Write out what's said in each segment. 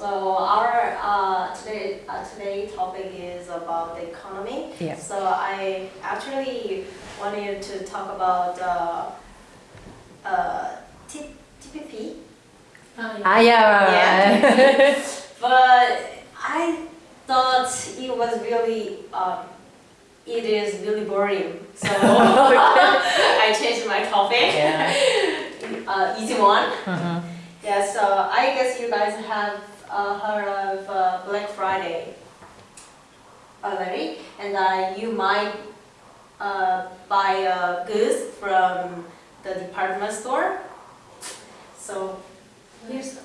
Hi. Hi. So our uh, today uh, today topic is about the economy. Yeah. So I actually wanted to talk about uh, uh, T- TPP, Ah, yeah. Yeah. but I thought it was really um, it is really boring. So I changed my topic. yeah. Uh, easy one. Mhm. Yeah, so I guess you guys have uh, heard of uh, Black Friday already, and uh, you might uh, buy uh, goods from the department store. So here's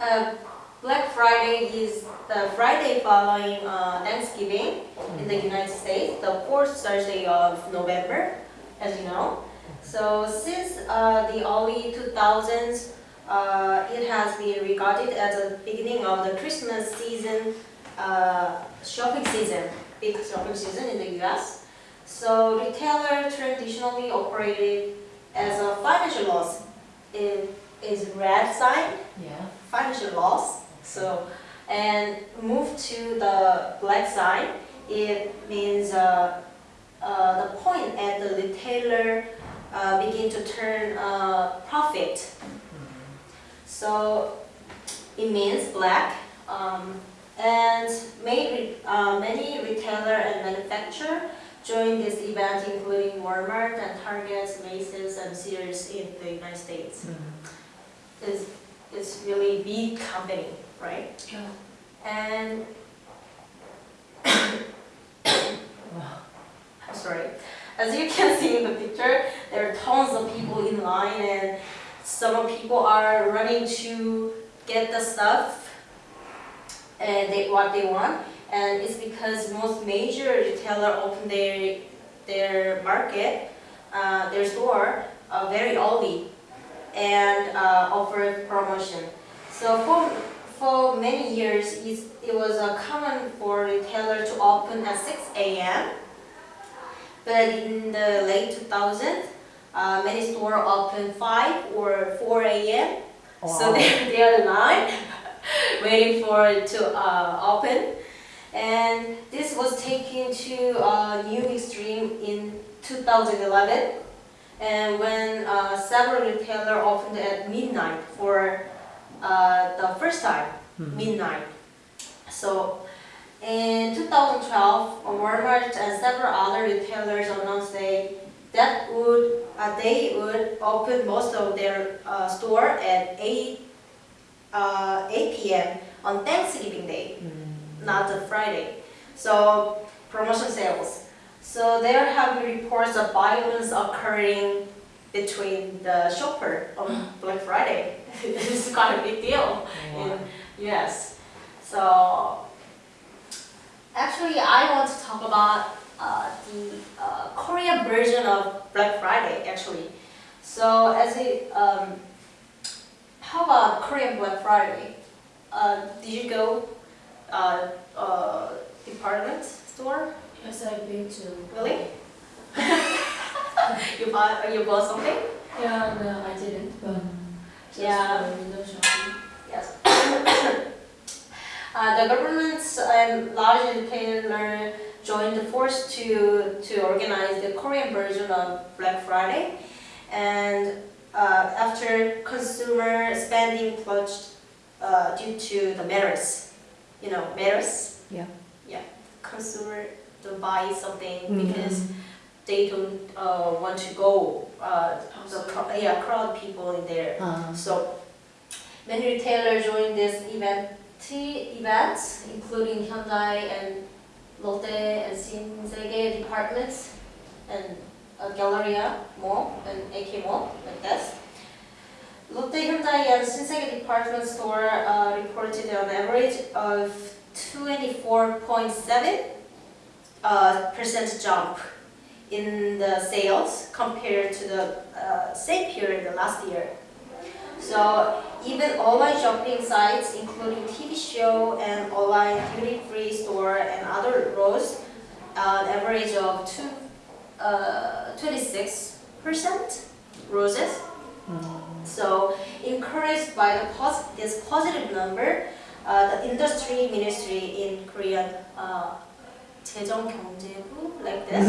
uh, Black Friday is the Friday following uh, Thanksgiving in the United States, the fourth Thursday of November, as you know. So since uh, the early 2000s, uh, it has been regarded as the beginning of the Christmas season, uh, shopping season, big shopping season in the US. So retailer traditionally operated as a financial loss. It is red sign, Yeah. financial loss. So, and move to the black side, it means uh, uh, the point at the retailer uh, begin to turn uh, profit. So it means black. Um, and many, uh, many retailer and manufacturer join this event, including Walmart and Target, Macy's, and Sears in the United States. It's, it's really big company, right? And As you can see in the picture, there are tons of people in line and some people are running to get the stuff and they, what they want. And it's because most major retailer open their, their market, uh, their store, uh, very early and uh, offer promotion. So for, for many years, it was uh, common for retailer to open at 6 a.m. But in the late 2000s, uh, many stores open 5 or 4 a.m. So they're, they're in line waiting for it to uh, open. And this was taken to a new extreme in 2011. And when uh, several retailers opened at midnight for uh, the first time, midnight. So in 2012, Walmart and several other retailers announced they that would uh, they would open most of their uh, store at 8 uh, 8 p.m. on Thanksgiving Day, not the Friday. So promotion sales. So there have been reports of violence occurring between the shopper on Black Friday. this is quite a big deal in US. So actually, I want to talk about uh, the uh, Korean version of Black Friday. Actually, so as it, um, how about Korean Black Friday? Uh, did you go uh, uh, department store? Yes, I've been to. Really? you bought you bought something? Yeah, no, I didn't, but just Yeah. window shopping. Yes. uh, the governments and large retailer joined the force to, to organize the Korean version of Black Friday. And uh, after consumer spending plunged uh, due to the MERS, you know, MERS, Yeah. Yeah. Consumer to buy something Mhm. because they don't uh, want to go, uh, the, Outside. cro- yeah, crowd people in there. Uh, So many retailers joined this event, events, including Hyundai and Lotte and Shinsegae departments and uh, Galleria Mall and AK Mall, like this. Lotte, Hyundai and Shinsegae department store uh, reported an average of 24.7 uh, percent jump in the sales compared to the uh, same period last year. So even online shopping sites, including TV show and online duty-free store and other roads, an average of two, uh, 26% roses. So encouraged by the pos- this positive number, uh, the industry ministry in Korean, uh, 재정경제부, like this,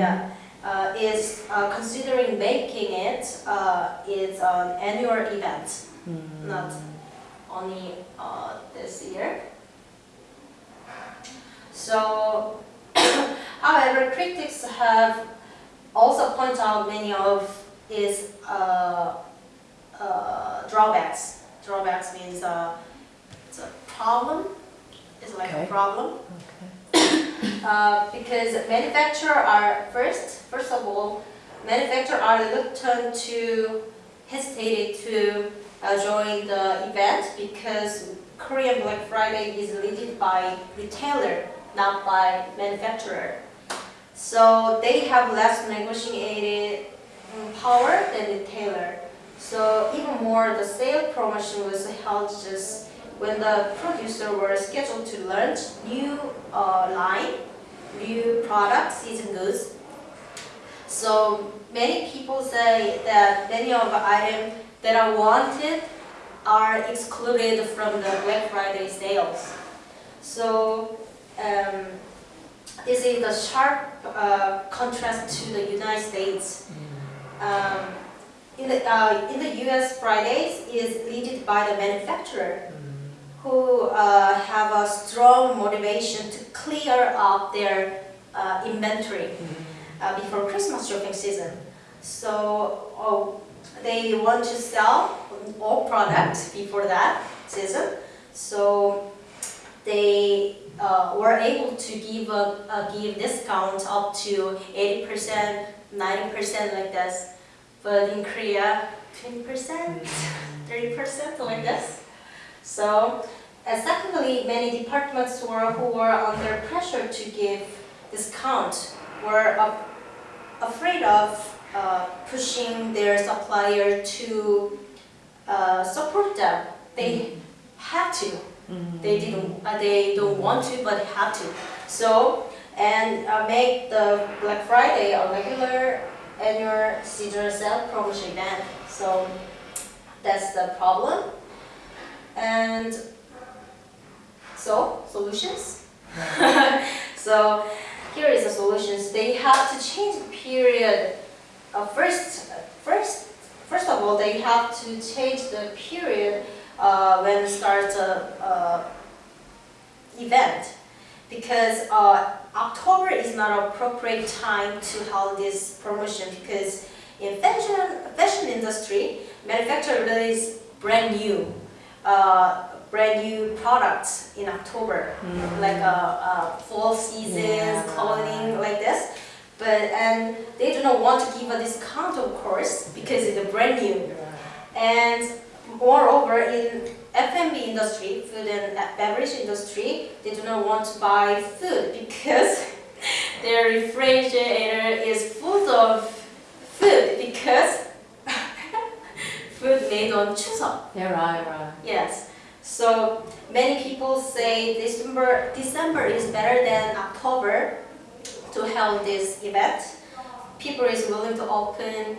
yeah, uh, is uh, considering making it uh, is an annual event, not only uh, this year. So, however, critics have also pointed out many of its uh, uh, drawbacks. Drawbacks means uh, it's a problem. It's like Okay. a problem. Uh, because manufacturer are first, first of all, manufacturer are reluctant to hesitated to uh, join the event because Korean Black Friday is led by retailer, not by manufacturer. So they have less negotiated mm, power than retailer. So even more, the sale promotion was held just when the producer were scheduled to launch new uh, line, new products, season goods. So many people say that many of the items that are wanted are excluded from the Black Friday sales. So um, this is a sharp uh, contrast to the United States. Um, in the uh, in the U.S., Fridays is led by the manufacturer who uh, have a strong motivation to clear up their uh, inventory uh, before Christmas shopping season. So oh, they want to sell all products before that season. So they uh, were able to give a, give discount up to 80%, 90% like this. But in Korea, 20%, 30% like this. So, and secondly, many departments were, who were under pressure to give discount were af- afraid of uh, pushing their supplier to uh, support them. They had to. They didn't. Uh, they don't want to, but have to. So and uh, make the Black Friday a regular annual seasonal sale promotion event. So that's the problem. And so solutions. so here is the solutions. They have to change the period. Uh, first, first, first of all, they have to change the period uh, when starts a, a event because uh, October is not appropriate time to hold this promotion because in fashion fashion industry, manufacturer is brand new, uh, brand new products in October, like a, uh fall seasons Yeah. clothing like this. But and they do not want to give a discount, of course, because it's a brand new. And moreover, in F&B industry, food and beverage industry, they do not want to buy food because their refrigerator is full of food because food made on Chuseok. Yeah, right, right. Yes. So many people say December December is better than October to hold this event. People is willing to open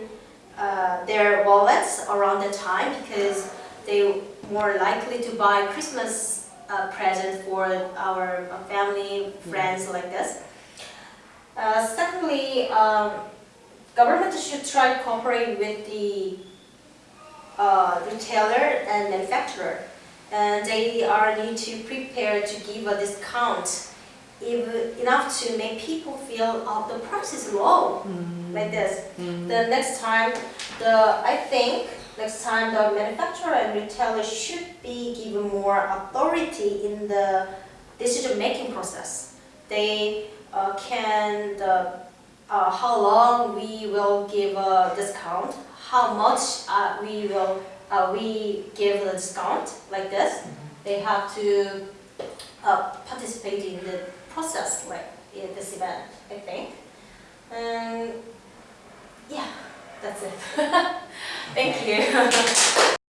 uh, their wallets around the time because they more likely to buy Christmas uh, present for our uh, family, friends like this. Uh, secondly, um, government should try to cooperate with the uh, retailer and manufacturer, and they are need to prepare to give a discount if enough to make people feel oh, the price is low like this. The next time, the I think next time the manufacturer and retailer should be given more authority in the decision making process. They uh, can the uh, how long we will give a discount, how much uh, we will uh, we give the discount like this. They have to uh, participate in the process like in this event, I think. And yeah, that's it. Thank you.